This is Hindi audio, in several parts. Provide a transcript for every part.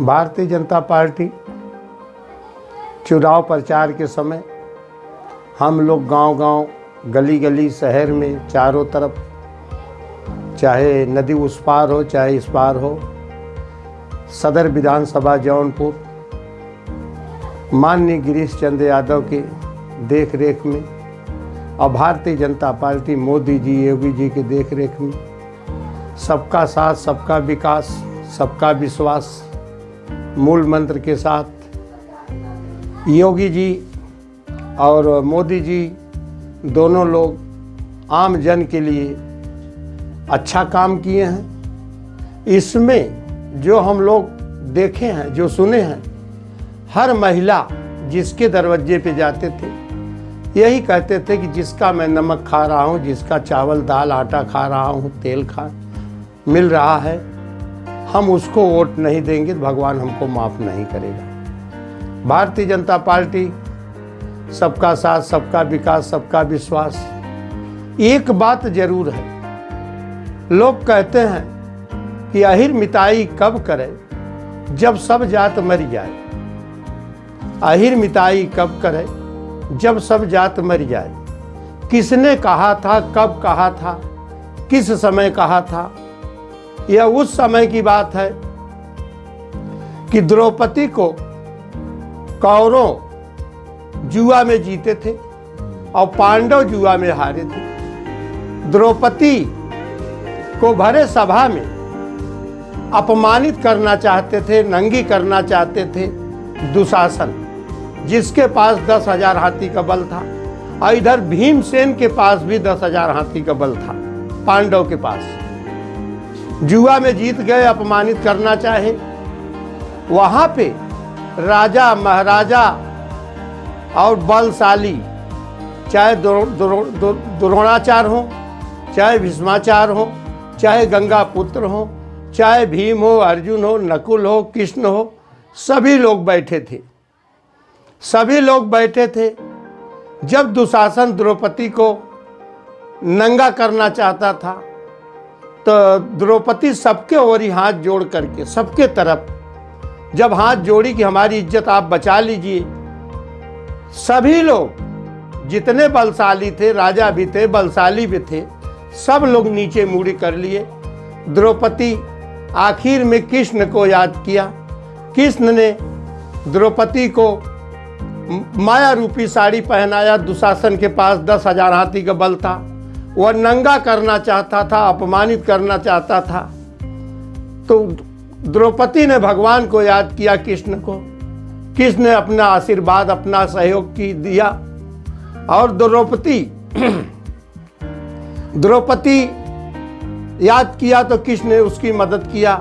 भारतीय जनता पार्टी चुनाव प्रचार के समय हम लोग गांव-गांव, गली-गली शहर में चारों तरफ़ चाहे नदी उस पार हो चाहे इस पार हो सदर विधानसभा जौनपुर माननीय गिरीश चंद्र यादव के देख रेख में और भारतीय जनता पार्टी मोदी जी योगी जी के देख रेख में सबका साथ सबका विकास सबका विश्वास मूल मंत्र के साथ, योगी जी और मोदी जी दोनों लोग आम जन के लिए अच्छा काम किए हैं। इसमें जो हम लोग देखे हैं, जो सुने हैं, हर महिला जिसके दरवाजे पे जाते थे, यही कहते थे कि जिसका मैं नमक खा रहा हूँ, जिसका चावल, दाल, आटा खा रहा हूँ, तेल खा, मिल रहा है। हम उसको वोट नहीं देंगे तो भगवान हमको माफ़ नहीं करेगा। भारतीय जनता पार्टी, सबका साथ, सबका विकास, सबका विश्वास, एक बात ज़रूर है। लोग कहते हैं कि अहिर मिताई कब करे, जब सब जात मर जाए। अहिर मिताई कब करे, जब सब जात मर जाए। किसने कहा था, कब कहा था, किस समय कहा था यह उस समय की बात है कि द्रौपदी को कौरों जुआ में जीते थे और पांडव जुआ में हारे थे। द्रौपदी को भरे सभा में अपमानित करना चाहते थे, नंगी करना चाहते थे दुशासन, जिसके पास दस हज़ार हाथी का बल था और इधर भीमसेन के पास भी दस हज़ार हाथी का बल था, पांडव के पास। जुआ में जीत गए, अपमानित करना चाहे। वहाँ पे राजा, महाराजा और बलशाली, चाहे द्रोणाचार हो, चाहे भीष्माचार हो, चाहे गंगा पुत्र हो, चाहे भीम हो, अर्जुन हो, नकुल हो, कृष्ण हो, सभी लोग बैठे थे। सभी लोग बैठे थे जब दुशासन द्रौपदी को नंगा करना चाहता था। तो द्रौपदी सबके ओर ही हाथ जोड़ करके, सबके तरफ़, जब हाथ जोड़ी कि हमारी इज़्ज़त आप बचा लीजिए। सभी लोग जितने बलशाली थे, राजा भी थे, बलशाली भी थे, सब लोग नीचे मुड़ी कर लिए। द्रौपदी आखिर में कृष्ण को याद किया। कृष्ण ने द्रौपदी को माया रूपी साड़ी पहनाया। दुशासन के पास दस हज़ार हाथी का बल था। वह नंगा करना चाहता था, अपमानित करना चाहता था। तो द्रौपदी ने भगवान को याद किया कृष्ण को। कृष्ण ने अपना आशीर्वाद, अपना सहयोग की दिया। और द्रौपदी द्रौपदी याद किया तो कृष्ण ने उसकी मदद किया।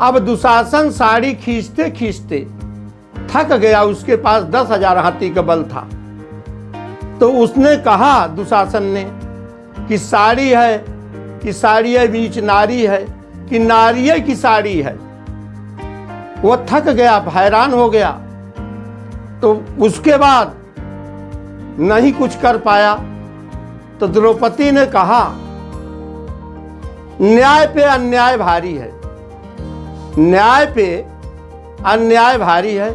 अब दुशासन साड़ी खींचते खींचते थक गया, उसके पास दस हज़ार हाथी का बल था। तो उसने कहा, दुशासन ने कि साड़ी है, कि साड़ी है बीच नारी है, कि नारिय की साड़ी है। वो थक गया, हैरान हो गया। तो उसके बाद नहीं कुछ कर पाया। तो द्रौपदी ने कहा, न्याय पे अन्याय भारी है। न्याय पे अन्याय भारी है।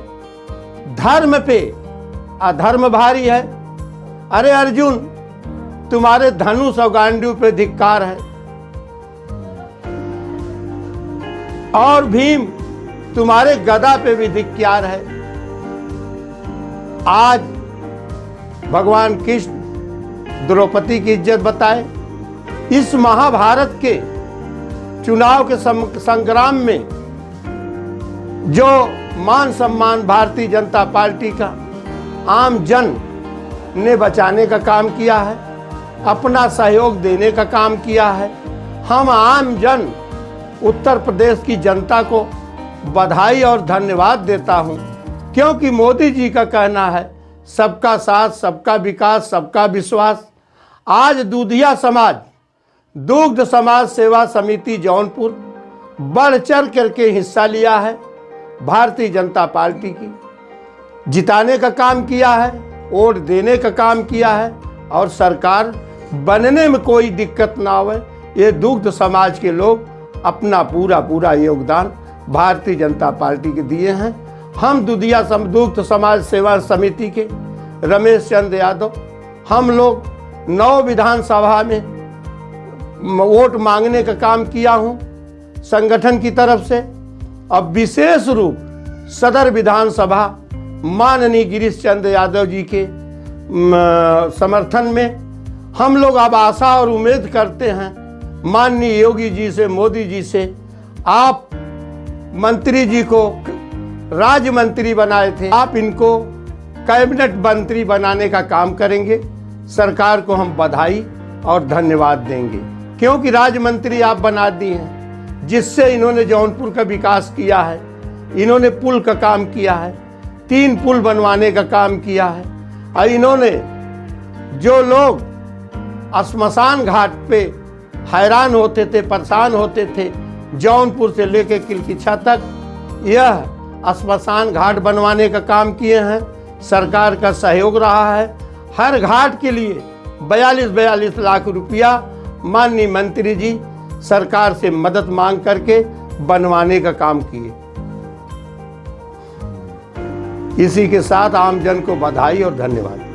धर्म पे अधर्म भारी है। अरे अर्जुन तुम्हारे धनुष और गांडू पे धिक्कार है। और भीम तुम्हारे गदा पे भी धिक्कार है। आज भगवान कृष्ण द्रौपदी की इज़्ज़त बताए। इस महाभारत के चुनाव के संग्राम में जो मान सम्मान भारतीय जनता पार्टी का आम जन ने बचाने का काम किया है अपना सहयोग देने का काम किया है। हम आम जन उत्तर प्रदेश की जनता को बधाई और धन्यवाद देता हूँ, क्योंकि मोदी जी का कहना है, सबका साथ, सबका विकास, सबका विश्वास। आज दूधिया समाज, दुग्ध समाज सेवा समिति जौनपुर बढ़ चढ़ करके हिस्सा लिया है, भारतीय जनता पार्टी की। जिताने का काम किया है, वोट देने का काम किया है, और सरकार बनने में कोई दिक्कत ना आवे। ये दुग्ध समाज के लोग अपना पूरा पूरा योगदान भारतीय जनता पार्टी के दिए हैं। हम दुधिया समदुग्ध समाज सेवा समिति के रमेश चंद्र यादव, हम लोग नौ विधानसभा में वोट मांगने का काम किया हूँ संगठन की तरफ़ से। अब विशेष रूप सदर विधानसभा माननीय गिरीश चंद्र यादव जी के समर्थन में हम लोग अब आशा और उम्मीद करते हैं, माननीय योगी जी से, मोदी जी से, आप मंत्री जी को राज्य मंत्री बनाए थे। आप इनको कैबिनेट मंत्री बनाने का काम करेंगे। सरकार को हम बधाई और धन्यवाद देंगे। क्योंकि राज्य मंत्री आप बना दिए हैं, जिससे इन्होंने जौनपुर का विकास किया है, इन्होंने पुल का काम किया है, तीन पुल बनवाने का काम किया है, और इन्होंने जो लोग श्मशान घाट पे हैरान होते थे, परेशान होते थे, जौनपुर से लेकर किलकिछा तक। यह श्मशान घाट बनवाने का काम किए हैं। सरकार का सहयोग रहा है। हर घाट के लिए बयालीस बयालीस लाख रुपया माननीय मंत्री जी सरकार से मदद मांग करके बनवाने का काम किए। इसी के साथ आम जन को बधाई और धन्यवाद।